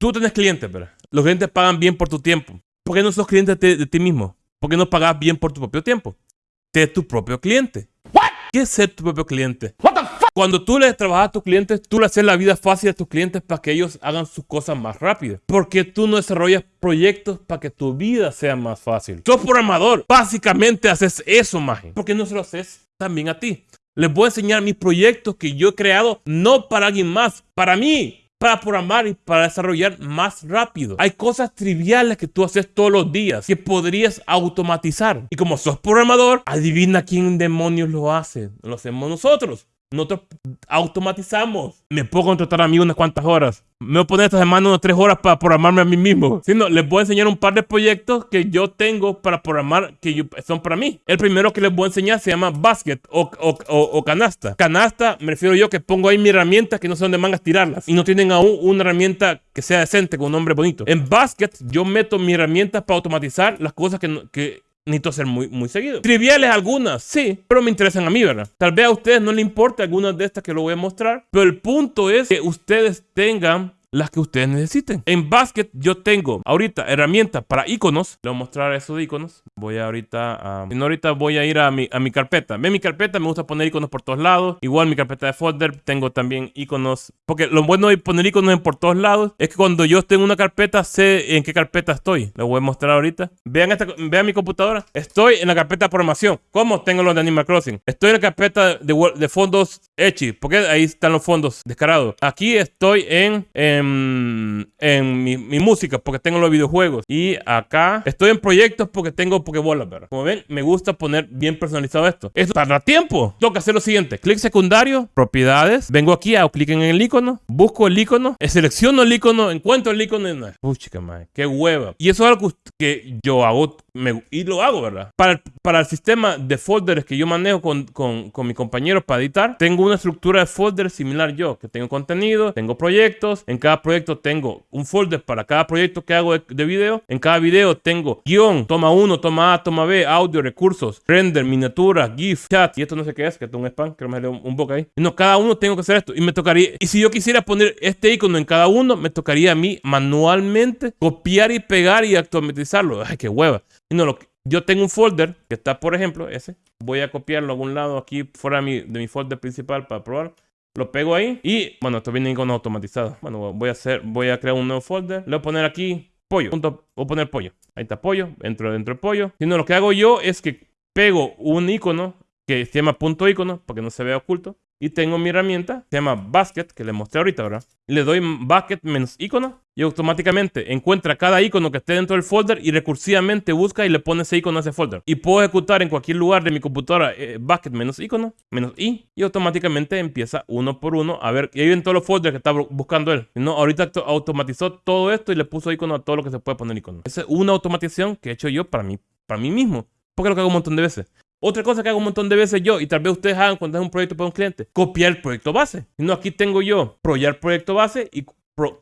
Tú tenés clientes, ¿verdad? Los clientes pagan bien por tu tiempo. ¿Por qué no sos cliente de, de ti mismo? ¿Por qué no pagas bien por tu propio tiempo? Sé tu propio cliente. ¿Qué es ser tu propio cliente? Cuando tú le trabajas a tus clientes, tú le haces la vida fácil a tus clientes para que ellos hagan sus cosas más rápido. Porque tú no desarrollas proyectos para que tu vida sea más fácil. Sos programador. Básicamente haces eso, maje. ¿Por qué no se lo haces también a ti? Les voy a enseñar mis proyectos que yo he creado no para alguien más, para mí para programar y para desarrollar más rápido. Hay cosas triviales que tú haces todos los días que podrías automatizar. Y como sos programador, adivina quién demonios lo hace. Lo hacemos nosotros. Nosotros automatizamos. Me puedo contratar a mí unas cuantas horas. Me voy a poner esta semana unas tres horas para programarme a mí mismo. Si no, les voy a enseñar un par de proyectos que yo tengo para programar que son para mí. El primero que les voy a enseñar se llama Basket o, o, canasta. Canasta, me refiero yo que pongo ahí mi herramienta que no sé dónde mangas tirarlas. Y no tienen aún una herramienta que sea decente con un nombre bonito. En Basket yo meto mi herramienta para automatizar las cosas que necesito hacer muy, muy seguido. Triviales algunas, sí, pero me interesan a mí, ¿verdad? Tal vez a ustedes no les importe algunas de estas que lo voy a mostrar, pero el punto es que ustedes tengan las que ustedes necesiten. En Basket yo tengo ahorita herramientas para iconos. Le voy a mostrar esos iconos. Voy ahorita a... No, ahorita voy a ir a mi, a mi carpeta. Ve mi carpeta, me gusta poner iconos por todos lados. Igual mi carpeta de folder tengo también iconos. Porque lo bueno de poner iconos en por todos lados es que cuando yo esté en una carpeta sé en qué carpeta estoy. Lo voy a mostrar ahorita. Vean, esta, vean mi computadora. Estoy en la carpeta de programación. ¿Cómo tengo los de Animal Crossing? Estoy en la carpeta de, de fondos Echi. Porque ahí están los fondos descarados. Aquí estoy en en, mi, música porque tengo los videojuegos. Y acá estoy en proyectos porque tengo Pokébolas, ¿verdad? Como ven, me gusta poner bien personalizado esto. Esto tarda tiempo. Tengo que hacer lo siguiente. Clic secundario, propiedades. Vengo aquí, hago clic en el icono, busco el icono, selecciono el icono, encuentro el icono. Puchica, madre, qué hueva. Y eso es algo que yo hago y lo hago, ¿verdad? Para para el sistema de folders que yo manejo con, con, con mis compañeros para editar, tengo una estructura de folders similar yo, que tengo contenido, tengo proyectos, en cada proyecto tengo un folder para cada proyecto que hago de, video, en cada video tengo guion, toma 1, toma A, toma B, audio, recursos, render, miniatura, GIF, chat, y esto no sé qué es, que es un spam, que me un, un boca ahí. No, cada uno tengo que hacer esto, y me tocaría, y si yo quisiera poner este icono en cada uno, me tocaría a mí manualmente copiar y pegar y automatizarlo. Ay, qué hueva. No, lo, yo tengo un folder que está, por ejemplo, ese. Voy a copiarlo a algún lado aquí fuera de mi, de mi folder principal para probar. Lo pego ahí y, bueno, esto viene con automatizado. Bueno, voy a hacer, voy a crear un nuevo folder. Le voy a poner aquí pollo. voy a poner pollo. Ahí está pollo, entro dentro del pollo. Si no, lo que hago yo es que pego un icono que se llama punto icono para que no se vea oculto. Y tengo mi herramienta, se llama Basket, que le mostré ahorita, ¿verdad? Le doy Basket menos icono y automáticamente encuentra cada icono que esté dentro del folder y recursivamente busca y le pone ese icono a ese folder. Y puedo ejecutar en cualquier lugar de mi computadora eh, Basket menos icono, menos i, y automáticamente empieza uno por uno a ver, y ahí ven todos los folders que está buscando él. No, ahorita automatizó todo esto y le puso icono a todo lo que se puede poner icono. Esa es una automatización que he hecho yo para mí, para mí mismo. Porque lo que hago un montón de veces. Otra cosa que hago un montón de veces yo, y tal vez ustedes hagan cuando es un proyecto para un cliente, copiar el proyecto base. No, aquí tengo yo, proyectar proyecto base y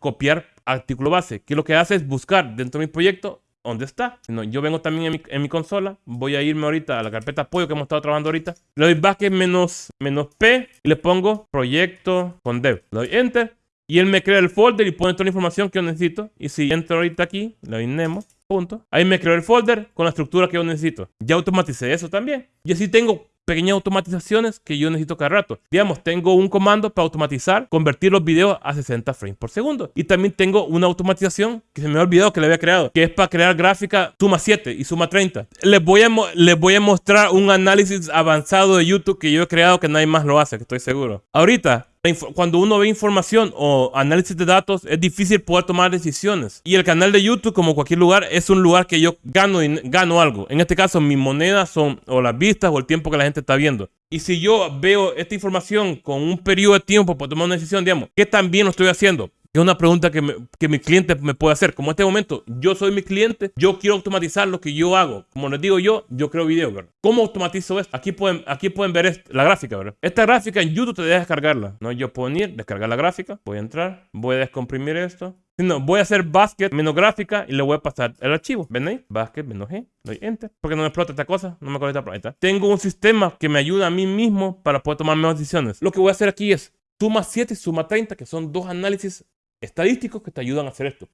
copiar artículo base. Que lo que hace es buscar dentro de mi proyecto dónde está. No, yo vengo también en mi, en consola, voy a irme ahorita a la carpeta apoyo que hemos estado trabajando ahorita. Le doy back menos, menos P y le pongo proyecto con dev. Le doy enter y él me crea el folder y pone toda la información que yo necesito. Y si entro ahorita aquí, le doy Nemo punto. Ahí me creo el folder con la estructura que yo necesito. Ya automaticé eso también. Y así tengo pequeñas automatizaciones que yo necesito cada rato. Digamos, tengo un comando para automatizar, convertir los videos a 60 frames por segundo. Y también tengo una automatización que se me ha olvidado que le había creado, que es para crear gráfica suma 7 y suma 30. Les voy a, les voy a mostrar un análisis avanzado de YouTube que yo he creado que nadie más lo hace, que estoy seguro. Ahorita cuando uno ve información o análisis de datos, es difícil poder tomar decisiones. Y el canal de YouTube, como cualquier lugar, es un lugar que yo gano, gano algo. En este caso, mis monedas son o las vistas o el tiempo que la gente está viendo. Y si yo veo esta información con un periodo de tiempo para tomar una decisión, digamos, ¿qué tan bien lo estoy haciendo? Es una pregunta que, que mi cliente me puede hacer. Como en este momento, yo soy mi cliente, yo quiero automatizar lo que yo hago. Como les digo yo, yo creo videos, ¿verdad? ¿Cómo automatizo esto? Aquí pueden, aquí pueden ver la gráfica, ¿verdad? Esta gráfica en YouTube te deja descargarla. ¿no? Yo puedo ir, descargar la gráfica, voy a entrar, voy a descomprimir esto. No, voy a hacer basket menos gráfica y le voy a pasar el archivo. ¿Ven ahí? Basket menos G. Doy enter. Porque no me explota esta cosa. No me conecta. Ahí Tengo un sistema que me ayuda a mí mismo para poder tomar mejores decisiones. Lo que voy a hacer aquí es suma 7 y suma 30, que son dos análisis estadísticos que te ayudan a hacer esto.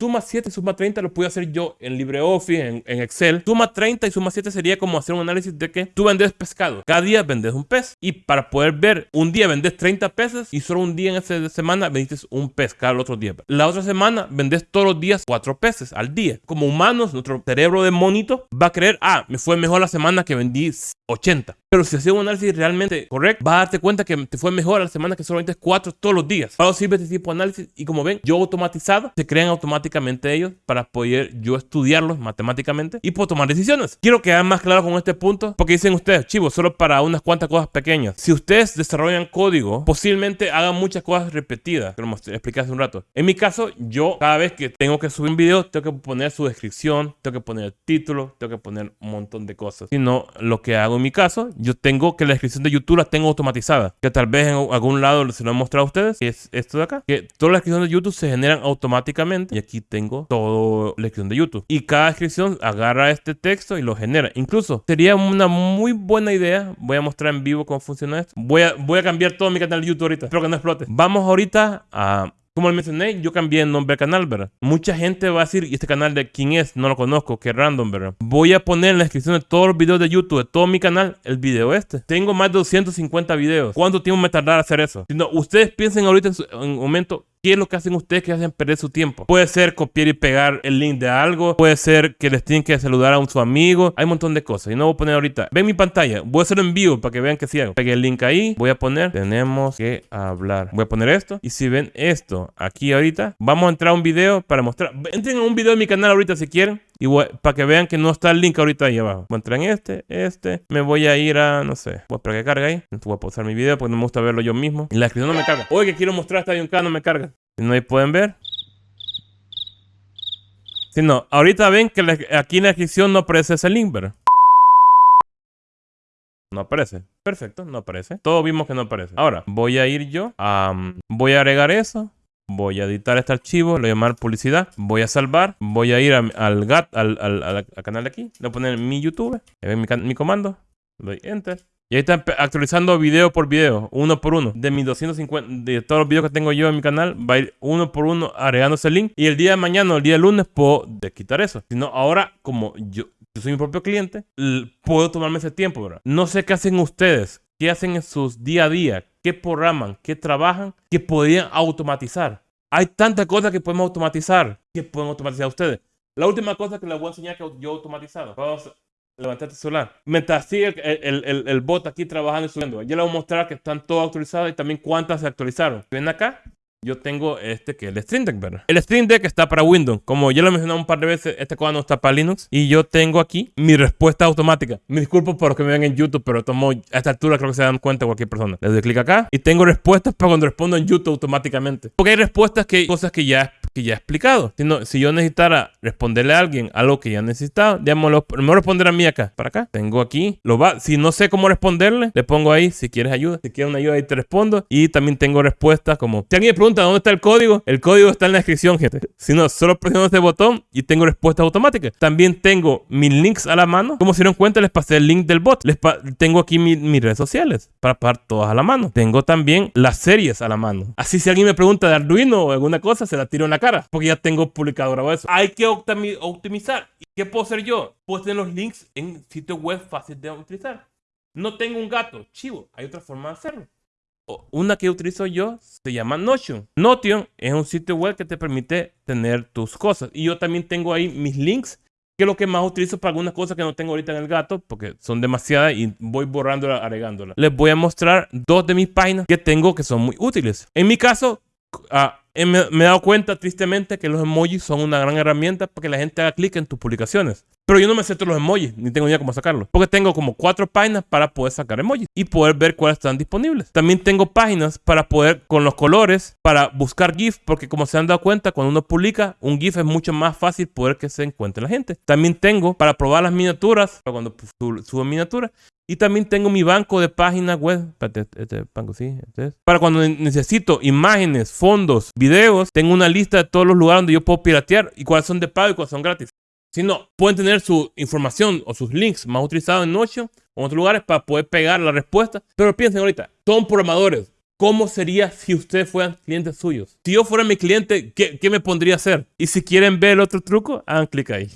Suma 7 y suma 30 lo puedo hacer yo en LibreOffice, en, en, Excel. Suma 30 y suma 7 sería como hacer un análisis de que tú vendes pescado. Cada día vendes un pez. Y para poder ver, un día vendes 30 peces y solo un día en esa semana vendiste un pez cada otro día. La otra semana vendes todos los días 4 peces al día. Como humanos, nuestro cerebro de monito va a creer, ah, me fue mejor la semana que vendí 80. Pero si haces un análisis realmente correcto, vas a darte cuenta que te fue mejor la semana que solamente es 4 todos los días. Para sirve este tipo de análisis y como ven, yo automatizado, se crean automáticamente ellos para poder yo estudiarlos matemáticamente y puedo tomar decisiones. Quiero quedar más claro con este punto porque dicen ustedes, chivos, solo para unas cuantas cosas pequeñas. Si ustedes desarrollan código, posiblemente hagan muchas cosas repetidas, como expliqué hace un rato. En mi caso, yo cada vez que tengo que subir un video, tengo que poner su descripción, tengo que poner el título, tengo que poner un montón de cosas. Si no, lo que hago en mi caso, yo tengo que la descripción de YouTube la tengo automatizada. Que tal vez en algún lado se lo he mostrado a ustedes. Que es esto de acá. Que todas las descripciones de YouTube se generan automáticamente. Y aquí tengo toda la descripción de YouTube. Y cada descripción agarra este texto y lo genera. Incluso sería una muy buena idea. Voy a mostrar en vivo cómo funciona esto. Voy a, voy a cambiar todo mi canal de YouTube ahorita. Espero que no explote. Vamos ahorita a como les mencioné, yo cambié el nombre del canal, ¿verdad? Mucha gente va a decir, ¿y este canal de quién es? No lo conozco, qué random, ¿verdad? Voy a poner en la descripción de todos los videos de YouTube, de todo mi canal, el video este. Tengo más de 250 videos. ¿Cuánto tiempo me tardará hacer eso? Si no, ustedes piensen ahorita en, su, en un momento, ¿Qué es lo que hacen ustedes que hacen perder su tiempo? Puede ser copiar y pegar el link de algo. Puede ser que les tienen que saludar a un, su amigo. Hay un montón de cosas. Y no voy a poner ahorita. Ven mi pantalla. Voy a hacerlo en vivo para que vean que sí hago. Pegué el link ahí. Voy a poner. Tenemos que hablar. Voy a poner esto. Y si ven esto aquí ahorita, vamos a entrar a un video para mostrar. Entren a un video de mi canal ahorita si quieren. Y para que vean que no está el link ahorita ahí abajo. Voy a entrar en este, este. Me voy a ir a, no sé, voy a que cargue ahí. Voy a pausar mi video porque no me gusta verlo yo mismo. Y la descripción no me carga. Oye, que quiero mostrar esta acá, no me carga. Si no, ahí pueden ver. Si no, ahorita ven que aquí en la descripción no aparece ese link, ¿verdad? No aparece. Perfecto, no aparece. Todos vimos que no aparece. Ahora, voy a ir yo voy a agregar eso. Voy a editar este archivo, lo voy a llamar publicidad. Voy a salvar. Voy a ir al, GAT, al, al, canal de aquí. Le voy a poner mi YouTube. Mi, mi comando. Doy Enter. Y ahí está actualizando video por video, uno por uno. De mis 250, de todos los videos que tengo yo en mi canal, va a ir uno por uno agregando ese link. Y el día de mañana el día de lunes puedo quitar eso. Si no, ahora como yo, yo soy mi propio cliente, puedo tomarme ese tiempo, ¿verdad? No sé qué hacen ustedes, qué hacen en sus día a día, qué programan, qué trabajan, que podrían automatizar. Hay tantas cosas que podemos automatizar, que pueden automatizar ustedes. La última cosa que les voy a enseñar que yo he automatizado. Vamos levantar tu celular. Mientras sigue el, el, el, bot aquí trabajando y subiendo. Ya les voy a mostrar que están todos actualizados y también cuántas se actualizaron. Ven acá, yo tengo este que es el Stream Deck, ¿verdad? El Stream Deck está para Windows. Como ya lo he mencionado un par de veces, este cuadro no está para Linux. Y yo tengo aquí mi respuesta automática. Me disculpo por los que me ven en YouTube, pero tomo, a esta altura creo que se dan cuenta cualquier persona. Le doy clic acá y tengo respuestas para cuando respondo en YouTube automáticamente. Porque hay respuestas que, cosas que ya que ya he explicado. Si, no, si yo necesitara responderle a alguien algo que ya necesitaba, digámoslo, me responder a mí acá, para acá. Tengo aquí, lo va, si no sé cómo responderle, le pongo ahí, si quieres ayuda, si quieres una ayuda ahí te respondo. Y también tengo respuestas como, si alguien me pregunta dónde está el código, el código está en la descripción, gente. Si no, solo presiono este botón y tengo respuesta automática. También tengo mis links a la mano. Como se dieron cuenta, les pasé el link del bot. Les tengo aquí mis redes sociales para pasar todas a la mano. Tengo también las series a la mano. Así si alguien me pregunta de Arduino o alguna cosa, se la tiro en la cara, porque ya tengo publicado grabado eso. Hay que optimizar. ¿Y qué puedo hacer yo? Puedo tener los links en sitio web fácil de utilizar. No tengo un gato, chivo. Hay otra forma de hacerlo. Una que utilizo yo se llama Notion. Notion es un sitio web que te permite tener tus cosas. Y yo también tengo ahí mis links, que es lo que más utilizo para algunas cosas que no tengo ahorita en el gato, porque son demasiadas y voy borrándolas, agregándolas. Les voy a mostrar dos de mis páginas que tengo que son muy útiles. En mi caso, uh, me, he dado cuenta tristemente que los emojis son una gran herramienta para que la gente haga clic en tus publicaciones. Pero yo no me sé todos los emojis, ni tengo idea cómo sacarlos. Porque tengo como cuatro páginas para poder sacar emojis y poder ver cuáles están disponibles. También tengo páginas para poder, con los colores, para buscar GIF, porque como se han dado cuenta, cuando uno publica un GIF es mucho más fácil poder que se encuentre la gente. También tengo para probar las miniaturas, para cuando subo miniaturas. Y también tengo mi banco de páginas web. Este, este banco, sí, este Para cuando necesito imágenes, fondos, videos, tengo una lista de todos los lugares donde yo puedo piratear y cuáles son de pago y cuáles son gratis. Si no, pueden tener su información o sus links más utilizados en Notion o en otros lugares para poder pegar la respuesta. Pero piensen ahorita, son programadores. cómo sería si ustedes fueran clientes suyos. Si yo fuera mi cliente, ¿qué, qué me pondría a hacer? Y si quieren ver el otro truco, hagan clic ahí.